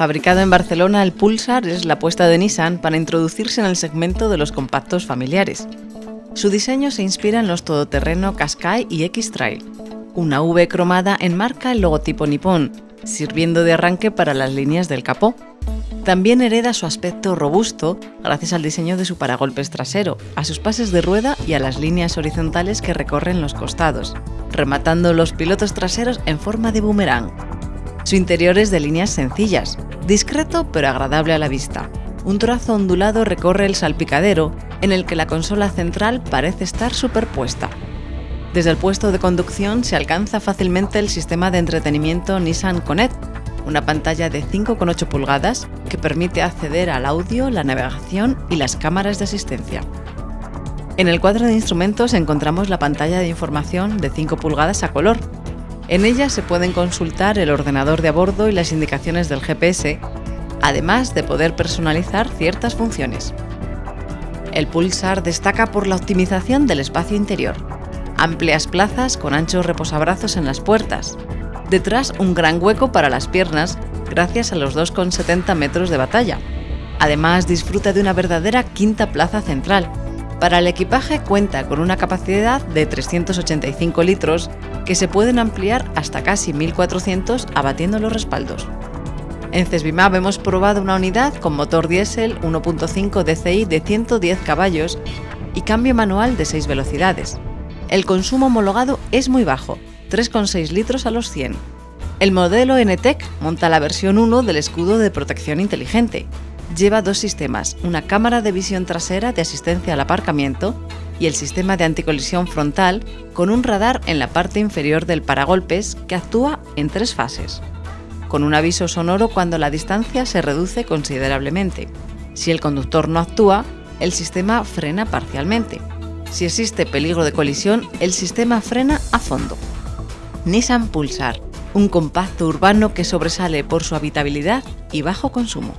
Fabricado en Barcelona, el Pulsar es la apuesta de Nissan para introducirse en el segmento de los compactos familiares. Su diseño se inspira en los todoterreno Qashqai y X-Trail. Una V cromada enmarca el logotipo nipón, sirviendo de arranque para las líneas del capó. También hereda su aspecto robusto gracias al diseño de su paragolpes trasero, a sus pases de rueda y a las líneas horizontales que recorren los costados, rematando los pilotos traseros en forma de boomerang. Su interior es de líneas sencillas, discreto pero agradable a la vista. Un trazo ondulado recorre el salpicadero, en el que la consola central parece estar superpuesta. Desde el puesto de conducción se alcanza fácilmente el sistema de entretenimiento Nissan Connect, una pantalla de 5,8 pulgadas que permite acceder al audio, la navegación y las cámaras de asistencia. En el cuadro de instrumentos encontramos la pantalla de información de 5 pulgadas a color. En ella se pueden consultar el ordenador de a bordo y las indicaciones del GPS, además de poder personalizar ciertas funciones. El Pulsar destaca por la optimización del espacio interior. Amplias plazas con anchos reposabrazos en las puertas, Detrás un gran hueco para las piernas gracias a los 2,70 metros de batalla. Además disfruta de una verdadera quinta plaza central. Para el equipaje cuenta con una capacidad de 385 litros que se pueden ampliar hasta casi 1400 abatiendo los respaldos. En Cesbimab hemos probado una unidad con motor diésel 1.5 DCI de 110 caballos y cambio manual de 6 velocidades. El consumo homologado es muy bajo, 3,6 litros a los 100. El modelo NTEC monta la versión 1 del escudo de protección inteligente. Lleva dos sistemas, una cámara de visión trasera de asistencia al aparcamiento y el sistema de anticolisión frontal con un radar en la parte inferior del paragolpes que actúa en tres fases. Con un aviso sonoro cuando la distancia se reduce considerablemente. Si el conductor no actúa, el sistema frena parcialmente. Si existe peligro de colisión, el sistema frena a fondo. Nissan Pulsar, un compacto urbano que sobresale por su habitabilidad y bajo consumo.